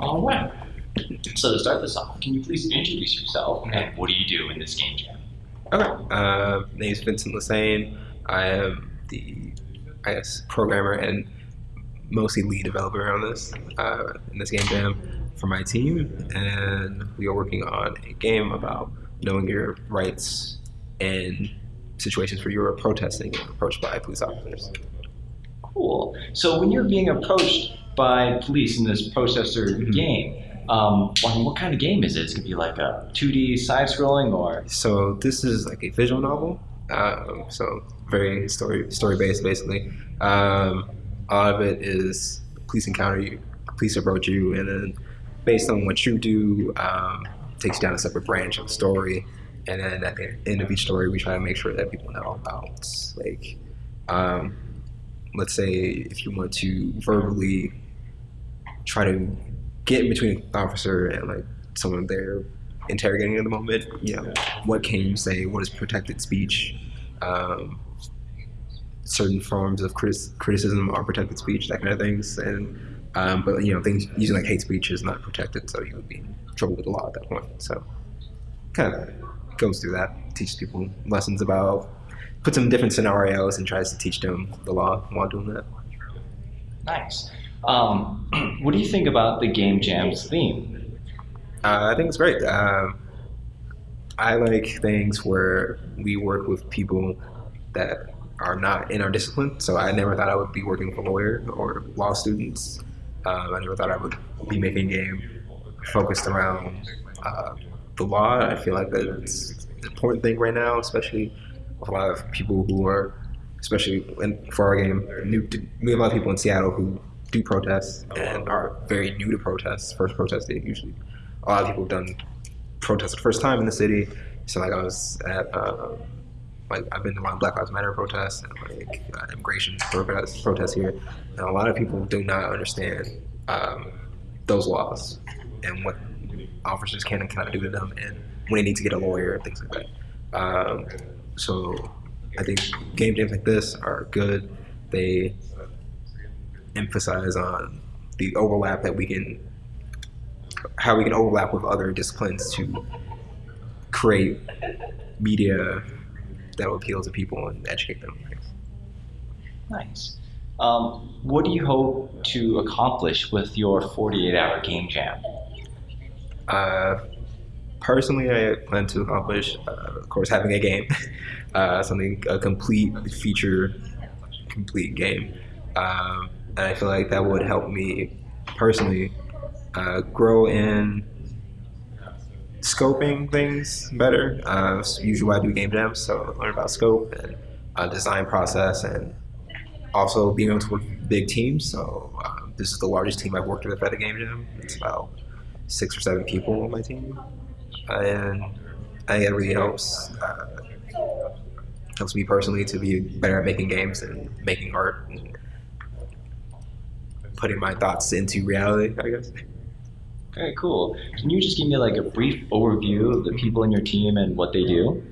All right. So to start this off, can you please introduce yourself and what do you do in this game jam? Okay. Uh, name is Vincent Lassane. I am the, I guess, programmer and mostly lead developer on this uh, in this game jam for my team, and we are working on a game about knowing your rights in situations where you're protesting and approached by police officers. Cool. So when you're being approached by police in this protester Mhm. game, um, mean, what kind of game is it? It's gonna be like a 2D side-scrolling, or So this is like a visual novel. Um, so very story story based basically. Um, a lot of it is police encounter you, police approach you, and then based on what you do, um, takes you down a separate branch of the story. And then at the end of each story, we try to make sure that people know about like, um, let's say if you want to verbally try to get in between an officer and like someone they're interrogating at the moment, you know, what can you say? What is protected speech? Um, certain forms of criticism are protected speech, that kind of things. And um, but you know, things using like hate speech is not protected, so you would be in trouble with the law at that point. So kind of goes through that, teaches people lessons about, puts them in different scenarios, and tries to teach them the law while doing that. nice. Um, what do you think about the game jam's theme? Uh, I think it's great. Um, I like things where we work with people that are not in our discipline. So I never thought I would be working with a lawyer or law students. Um, I never thought I would be making a game focused around uh, the law. I feel like that's an important thing right now, especially with a lot of people who are, especially in, for our game, new. We have a lot of people in Seattle who do protests and are very new to protests. First protest they usually a lot of people have done protests the first time in the city. So like I was at uh, like I've been to a lot of Black Lives Matter protests and like uh, immigration protests, protests here, and a lot of people do not understand um, those laws and what officers can and cannot do to them, and when they need to get a lawyer and things like that. Um, so I think game jams like this are good. They emphasize on the overlap that we can how we can overlap with other disciplines to create media that will appeal to people and educate them. Nice. Um, what do you hope to accomplish with your 48-hour game jam? Uh, personally, I plan to accomplish, uh, of course, having a game, uh, something a complete feature, complete game, um, and I feel like that would help me personally uh, grow in scoping things better. Uh, usually, I do game jams, so learn about scope and uh, design process, and also being able to work with big teams. So um, this is the largest team I've worked with at a game jam. It's about six or seven people on my team, and I think it really helps. Uh, helps me personally to be better at making games and making art and putting my thoughts into reality. I guess. Okay, cool. Can you just give me like a brief overview of the people in your team and what they do?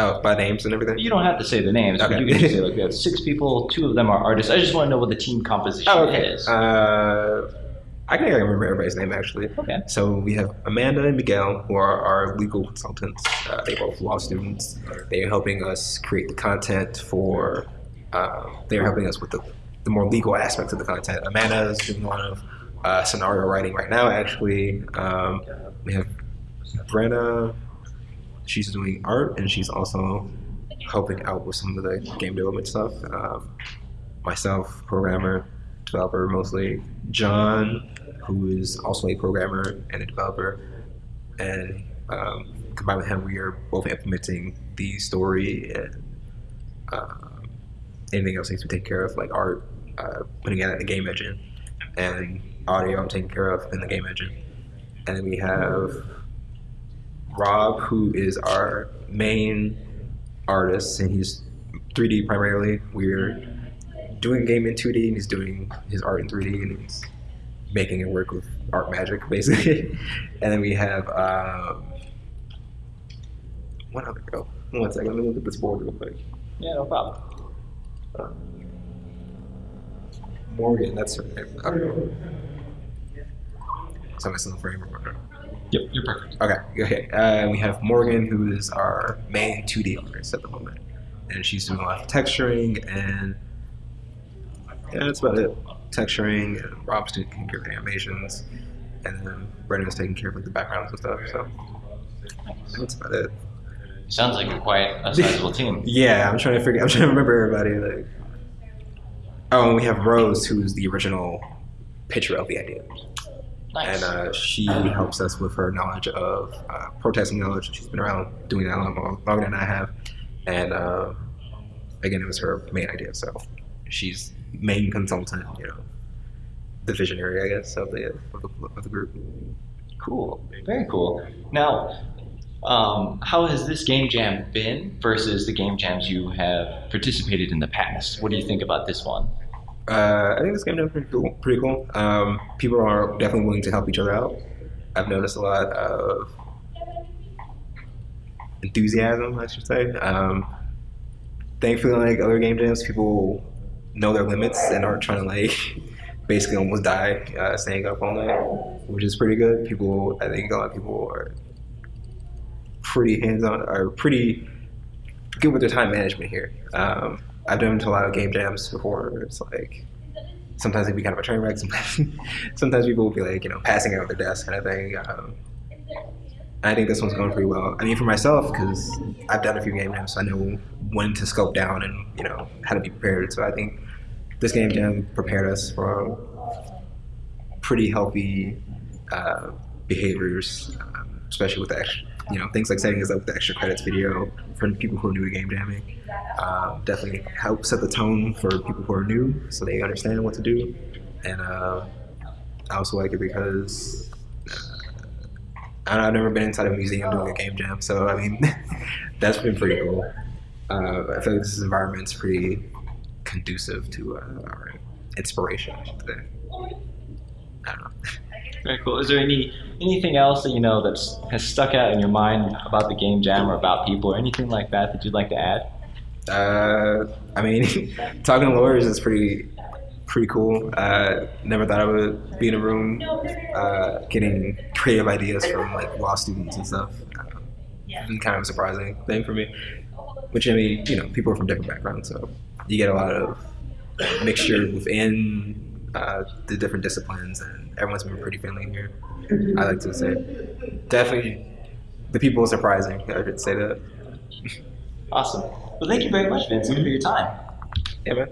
Oh, by names and everything. You don't have to say the names, but Okay. you can just say like we have six people, two of them are artists. I just want to know what the team composition Oh, okay. is. Uh, I I remember everybody's name actually. okay. So we have Amanda and Miguel, who are our legal consultants. Uh, they're both law students. They are helping us create the content for. Uh, they're helping us with the, the more legal aspects of the content. Amanda is doing a lot of uh, scenario writing right now. Actually, um, we have Brenna. She's doing art, and she's also helping out with some of the game development stuff. Um, myself, programmer, developer mostly. John, who is also a programmer and a developer, and um, combined with him, we are both implementing the story and uh, anything else needs to be taken care of, like art, uh, putting it in the game engine, and audio I'm taking care of in the game engine. And then we have Rob, who is our main artist, and he's 3D primarily. We're doing game in 2D, and he's doing his art in 3D, and he's making it work with art magic, basically. and then we have um, what other girl? One second, let me look at this board real quick. Yeah, no problem. Uh, Morgan, that's her name. Okay. So I'm still in the frame. Or, Yep, you're perfect. okay, okay. Uh, we have Morgan, who is our main 2D artist at the moment, and she's doing a lot of texturing and yeah, that's about it. Texturing and Rob's taking care of the animations, and then Brendan's taking care of like the backgrounds and stuff. So that's about it. Sounds like you're quite a sizable team. Yeah, I'm trying to figure. I'm trying to remember everybody. Like, oh, and we have Rose, who's the original pitcher of the idea, Nice. and uh, she helps us with her knowledge of uh, protesting knowledge. She's been around doing that a lot longer than I have, and uh, again, it was her main idea. So she's main consultant, you know, the visionary, I guess, of the of the, of the group. Cool. Very cool. Now, um, how has this game jam been versus the game jams you have participated in the past? What do you think about this one? Uh, I think this game jam is pretty cool. Pretty cool. Um, people are definitely willing to help each other out. I've noticed a lot of enthusiasm, I should say. Um, thankfully, like other game jams, people know their limits and aren't trying to like basically almost die uh, staying up all night, which is pretty good. People, I think a lot of people are pretty hands-on, are pretty good with their time management here. Um, I've done a lot of game jams before. It's like sometimes it'd be kind of a train wreck. Sometimes, sometimes people will be like, you know, passing out their desk kind of thing. Um, I think this one's going pretty well. I mean, for myself, because I've done a few game jams, so I know when to scope down and you know how to be prepared. So I think this game jam prepared us for pretty healthy uh, behaviors, um, especially with the extra, you know things like setting us up with the extra credits video for people who are new to game jamming. Um, definitely help set the tone for people who are new, so they understand what to do. And uh, I also like it because uh, I've never been inside a museum doing a game jam, so I mean that's been pretty cool. Uh, I feel like this environment's pretty conducive to uh, our inspiration, I should say. I don't know. Very cool. Is there any anything else that you know that's has stuck out in your mind about the game jam or about people or anything like that that you'd like to add? Uh, I mean, talking to lawyers is pretty pretty cool. Uh, never thought I would be in a room uh, getting creative ideas from like law students and stuff. Um, and kind of a surprising thing for me. Which I mean, you know, people are from different backgrounds, so you get a lot of mixture within uh, the different disciplines, and everyone's been pretty friendly here. I like to say, definitely, the people are surprising. I should say that. Awesome. Well, thank you very much, Vincent, for your time. Yeah, man.